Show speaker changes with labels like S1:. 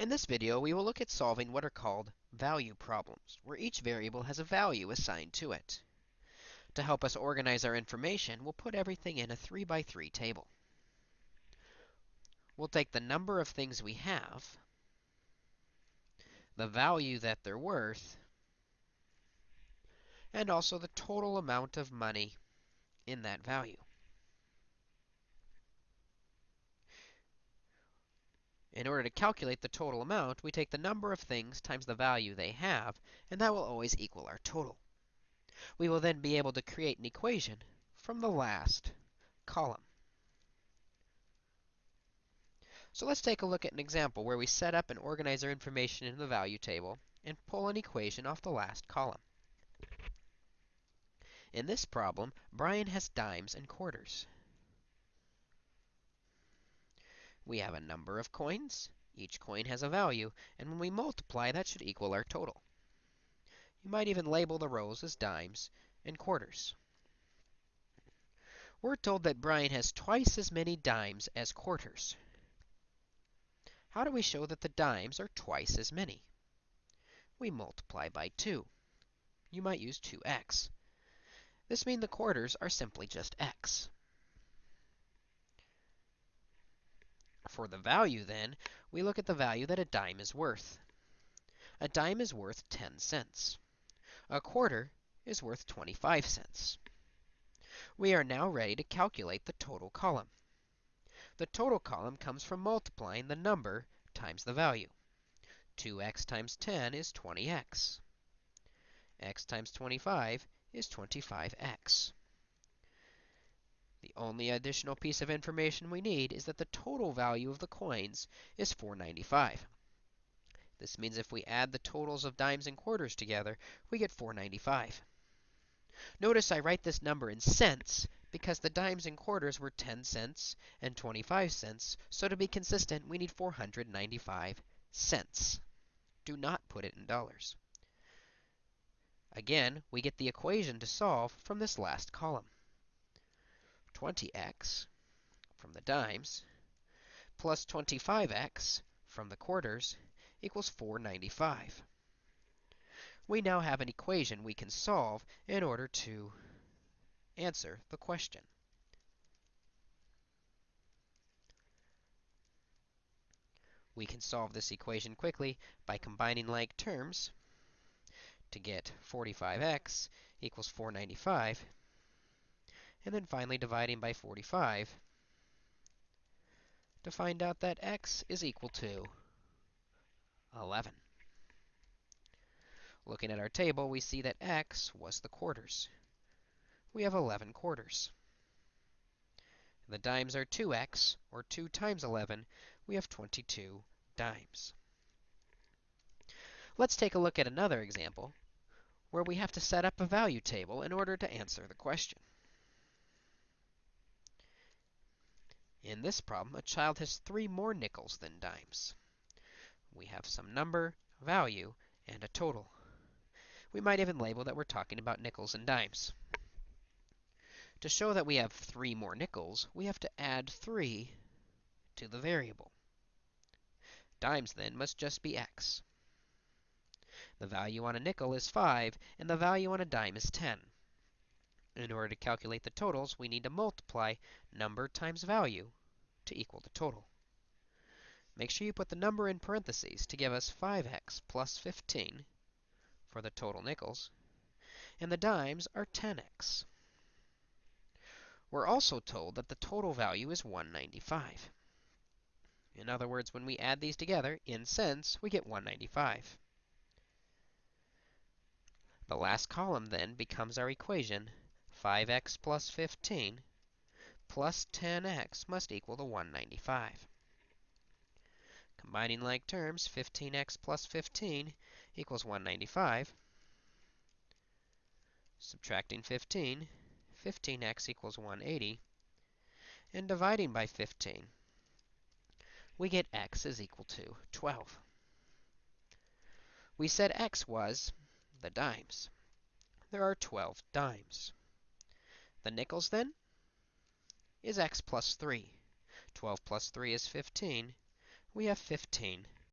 S1: In this video, we will look at solving what are called value problems, where each variable has a value assigned to it. To help us organize our information, we'll put everything in a 3 by 3 table. We'll take the number of things we have, the value that they're worth, and also the total amount of money in that value. In order to calculate the total amount, we take the number of things times the value they have, and that will always equal our total. We will then be able to create an equation from the last column. So let's take a look at an example where we set up and organize our information in the value table and pull an equation off the last column. In this problem, Brian has dimes and quarters. We have a number of coins. Each coin has a value, and when we multiply, that should equal our total. You might even label the rows as dimes and quarters. We're told that Brian has twice as many dimes as quarters. How do we show that the dimes are twice as many? We multiply by 2. You might use 2x. This means the quarters are simply just x. For the value, then, we look at the value that a dime is worth. A dime is worth 10 cents. A quarter is worth 25 cents. We are now ready to calculate the total column. The total column comes from multiplying the number times the value. 2x times 10 is 20x. x times 25 is 25x. The only additional piece of information we need is that the total value of the coins is 495. This means if we add the totals of dimes and quarters together, we get 495. Notice I write this number in cents because the dimes and quarters were 10 cents and 25 cents. So to be consistent, we need 495 cents. Do not put it in dollars. Again, we get the equation to solve from this last column. 20x from the dimes plus 25x from the quarters equals 495. We now have an equation we can solve in order to answer the question. We can solve this equation quickly by combining like terms to get 45x equals 495 and then finally dividing by 45 to find out that x is equal to 11. Looking at our table, we see that x was the quarters. We have 11 quarters. The dimes are 2x, or 2 times 11. We have 22 dimes. Let's take a look at another example where we have to set up a value table in order to answer the question. In this problem, a child has three more nickels than dimes. We have some number, value, and a total. We might even label that we're talking about nickels and dimes. To show that we have three more nickels, we have to add 3 to the variable. Dimes, then, must just be x. The value on a nickel is 5, and the value on a dime is 10. In order to calculate the totals, we need to multiply number times value to equal the total. Make sure you put the number in parentheses to give us 5x plus 15 for the total nickels. And the dimes are 10x. We're also told that the total value is 195. In other words, when we add these together in cents, we get 195. The last column then becomes our equation 5x plus 15 plus 10x must equal to 195. Combining like terms, 15x plus 15 equals 195. Subtracting 15, 15x equals 180. And dividing by 15, we get x is equal to 12. We said x was the dimes. There are 12 dimes. The nickels, then, is x plus 3. 12 plus 3 is 15. We have 15